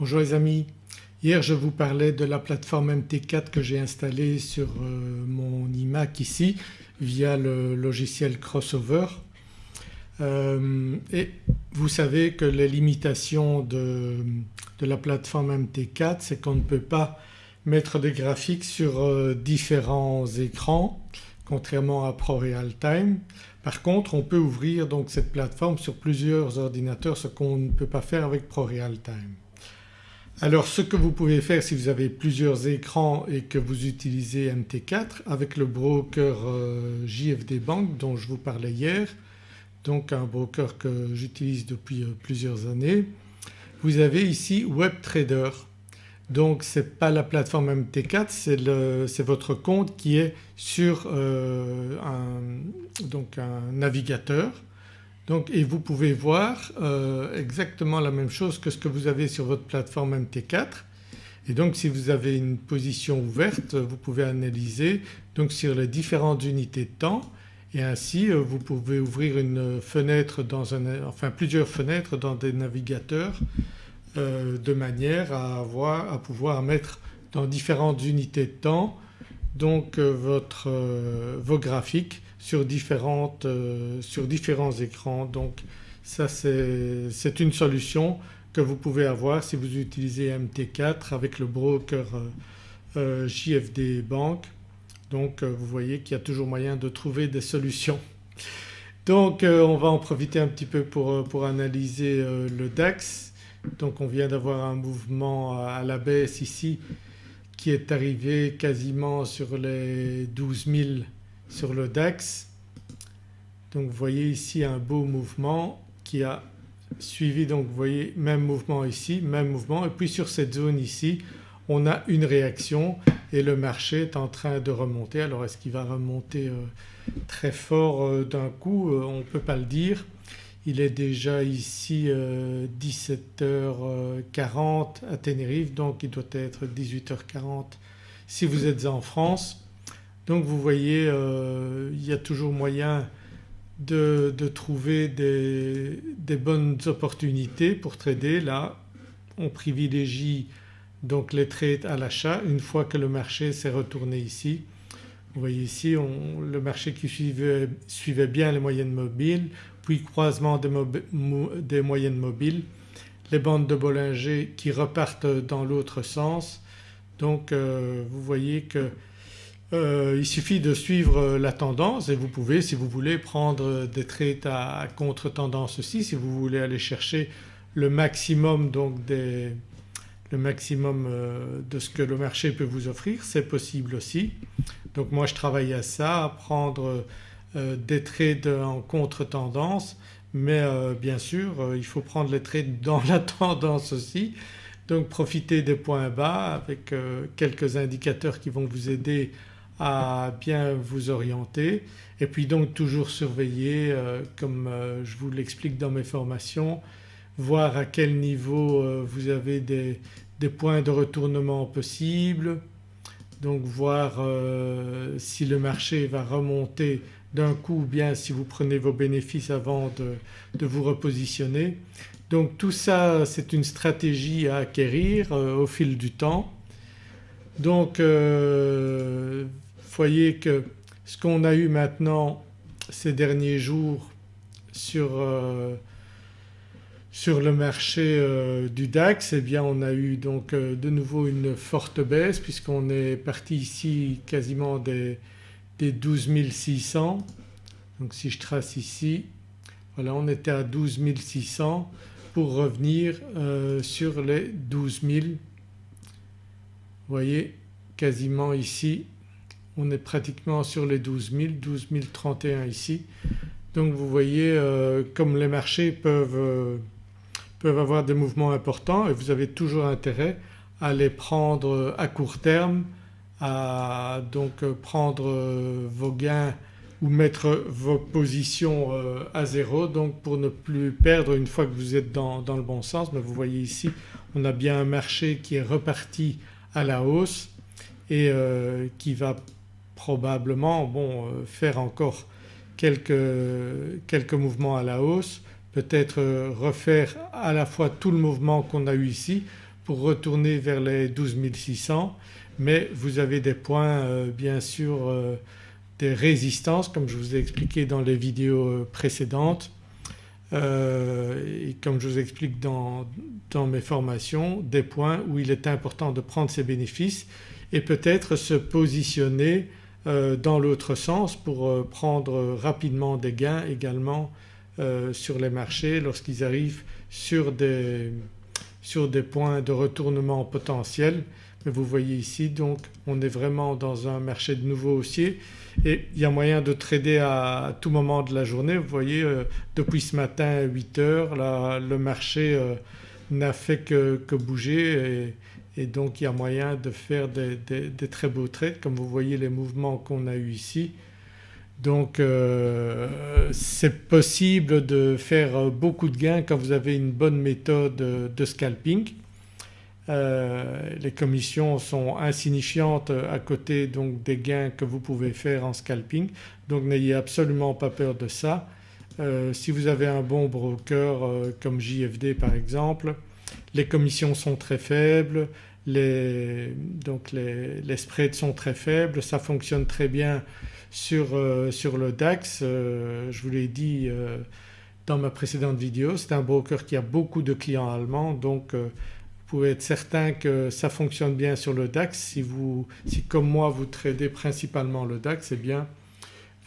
Bonjour les amis, hier je vous parlais de la plateforme MT4 que j'ai installée sur euh, mon iMac ici via le logiciel Crossover euh, et vous savez que les limitations de, la plateforme MT4 c'est qu'on ne peut pas mettre des graphiques sur euh, différents écrans contrairement à ProRealTime. Par contre on peut ouvrir donc cette plateforme sur plusieurs ordinateurs ce qu'on ne peut pas faire avec ProRealTime. Alors ce que vous pouvez faire si vous avez plusieurs écrans et que vous utilisez MT4 avec le broker euh, JFD Bank dont je vous parlais hier donc un broker que j'utilise depuis euh, plusieurs années. Vous avez ici WebTrader donc ce n'est pas la plateforme MT4 c'est votre compte qui est sur euh, un, navigateur donc, et vous pouvez voir euh, exactement la même chose que ce que vous avez sur votre plateforme MT4 et donc si vous avez une position ouverte vous pouvez analyser donc sur les différentes unités de temps. Et ainsi euh, vous pouvez ouvrir une fenêtre dans un, enfin plusieurs fenêtres dans des navigateurs euh, de manière à, avoir, à pouvoir mettre dans différentes unités de temps donc votre, vos graphiques sur, différentes, sur différents écrans. Donc ça c'est une solution que vous pouvez avoir si vous utilisez MT4 avec le broker JFD Bank. Donc vous voyez qu'il y a toujours moyen de trouver des solutions. Donc on va en profiter un petit peu pour, pour analyser le DAX donc on vient d'avoir un mouvement à la baisse ici qui est arrivé quasiment sur les 12 000 sur le DAX. Donc vous voyez ici un beau mouvement qui a suivi donc vous voyez même mouvement ici, même mouvement et puis sur cette zone ici on a une réaction et le marché est en train de remonter. Alors est-ce qu'il va remonter euh, très fort euh, d'un coup? Euh, On ne peut pas le dire. Il est déjà ici 17h40 euh, à Tenerife donc il doit être 18h40 si vous êtes en France. Donc vous voyez euh, il y a toujours moyen de, trouver des, bonnes opportunités pour trader. Là on privilégie donc les trades à l'achat une fois que le marché s'est retourné ici. Vous voyez ici le marché qui suivait, bien les moyennes mobiles puis croisement des, moyennes mobiles, les bandes de Bollinger qui repartent dans l'autre sens. Donc euh, vous voyez qu'il euh, suffit de suivre la tendance et vous pouvez si vous voulez prendre des trades à, contre-tendance aussi. Si vous voulez aller chercher le maximum donc des, le maximum euh, de ce que le marché peut vous offrir c'est possible aussi. Donc moi je travaille à ça, à prendre euh, des trades en contre-tendance. Mais euh, bien sûr euh, il faut prendre les trades dans la tendance aussi. Donc profiter des points bas avec quelques indicateurs qui vont vous aider à bien vous orienter et puis donc toujours surveiller comme je vous l'explique dans mes formations voir à quel niveau vous avez des, des points de retournement possibles donc voir si le marché va remonter d'un coup ou bien si vous prenez vos bénéfices avant de, vous repositionner. Donc tout ça c'est une stratégie à acquérir euh, au fil du temps. Donc euh, voyez que ce qu'on a eu maintenant ces derniers jours sur, euh, sur le marché euh, du DAX eh bien on a eu donc de nouveau une forte baisse puisqu'on est parti ici quasiment des, des 12 600. Donc si je trace ici, voilà on était à 12 600 pour revenir euh, sur les 12 000. Vous voyez quasiment ici on est pratiquement sur les 12 000, 12 031 ici. Donc vous voyez euh, comme les marchés peuvent, euh, peuvent avoir des mouvements importants et vous avez toujours intérêt à les prendre à court terme à donc euh, prendre vos gains ou mettre vos positions à zéro donc pour ne plus perdre une fois que vous êtes dans, le bon sens. Mais vous voyez ici on a bien un marché qui est reparti à la hausse et qui va probablement bon, faire encore quelques, quelques mouvements à la hausse, peut-être refaire à la fois tout le mouvement qu'on a eu ici pour retourner vers les 12 600 mais vous avez des points bien sûr des résistances comme je vous ai expliqué dans les vidéos précédentes et comme je vous explique dans, dans mes formations des points où il est important de prendre ces bénéfices et peut-être se positionner euh, dans l'autre sens pour euh, prendre rapidement des gains également euh, sur les marchés lorsqu'ils arrivent sur des, sur des points de retournement potentiel. Mais vous voyez ici donc on est vraiment dans un marché de nouveau haussier et il y a moyen de trader à tout moment de la journée. Vous voyez depuis ce matin à 8 heures là, le marché n'a fait que, que bouger et, et donc il y a moyen de faire des, très beaux trades comme vous voyez les mouvements qu'on a eu ici. Donc euh, c'est possible de faire beaucoup de gains quand vous avez une bonne méthode de scalping. Euh, les commissions sont insignifiantes à côté donc des gains que vous pouvez faire en scalping donc n'ayez absolument pas peur de ça. Euh, si vous avez un bon broker comme JFD par exemple les commissions sont très faibles, les, donc les, spreads sont très faibles, ça fonctionne très bien sur, euh, sur le DAX. Euh, je vous l'ai dit euh, dans ma précédente vidéo, c'est un broker qui a beaucoup de clients allemands donc vous pouvez être certain que ça fonctionne bien sur le DAX. Si, vous, si comme moi vous tradez principalement le DAX eh bien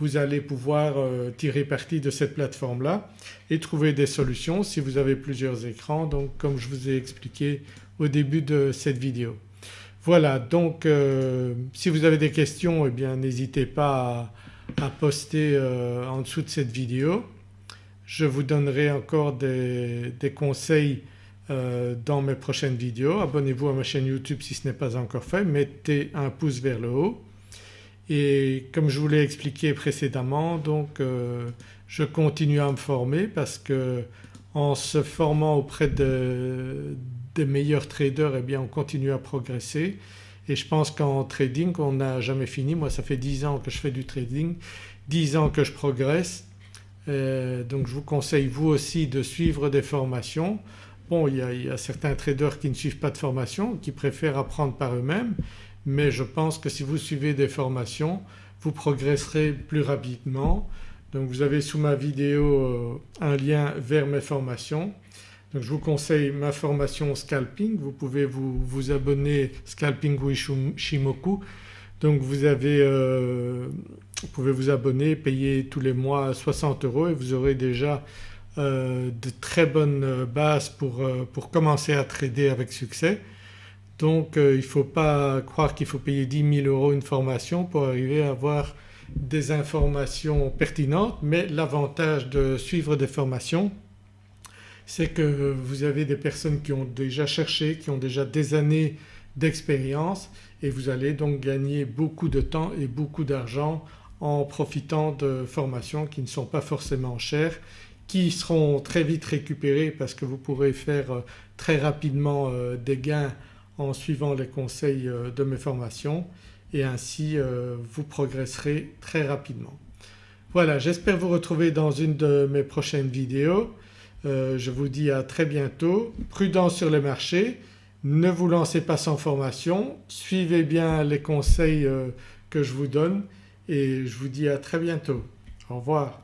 vous allez pouvoir tirer parti de cette plateforme-là et trouver des solutions si vous avez plusieurs écrans donc comme je vous ai expliqué au début de cette vidéo. Voilà donc euh, si vous avez des questions eh bien n'hésitez pas à, poster euh, en dessous de cette vidéo. Je vous donnerai encore des, conseils euh, dans mes prochaines vidéos. Abonnez-vous à ma chaîne YouTube si ce n'est pas encore fait, mettez un pouce vers le haut et comme je vous l'ai expliqué précédemment donc je continue à me former parce que en se formant auprès de, des meilleurs traders eh bien on continue à progresser et je pense qu'en trading on n'a jamais fini. Moi ça fait 10 ans que je fais du trading, 10 ans que je progresse euh, donc je vous conseille vous aussi de suivre des formations. Bon il y, a, certains traders qui ne suivent pas de formation, qui préfèrent apprendre par eux-mêmes mais je pense que si vous suivez des formations vous progresserez plus rapidement. Donc vous avez sous ma vidéo euh, un lien vers mes formations donc je vous conseille ma formation scalping, vous pouvez vous, abonner Scalping Shimoku. Donc vous, avez, euh, vous pouvez vous abonner, payer tous les mois 60 euros et vous aurez déjà euh, de très bonnes bases pour, pour, commencer à trader avec succès. Donc il ne faut pas croire qu'il faut payer 10 000 euros une formation pour arriver à avoir des informations pertinentes mais l'avantage de suivre des formations c'est que vous avez des personnes qui ont déjà cherché, qui ont déjà des années d'expérience et vous allez donc gagner beaucoup de temps et beaucoup d'argent en profitant de formations qui ne sont pas forcément chères, qui seront très vite récupérées parce que vous pourrez faire euh, très rapidement euh, des gains en suivant les conseils euh, de mes formations et ainsi vous progresserez très rapidement. Voilà j'espère vous retrouver dans une de mes prochaines vidéos. Euh, je vous dis à très bientôt. Prudence sur les marchés, ne vous lancez pas sans formation, suivez bien les conseils euh, que je vous donne et je vous dis à très bientôt. Au revoir.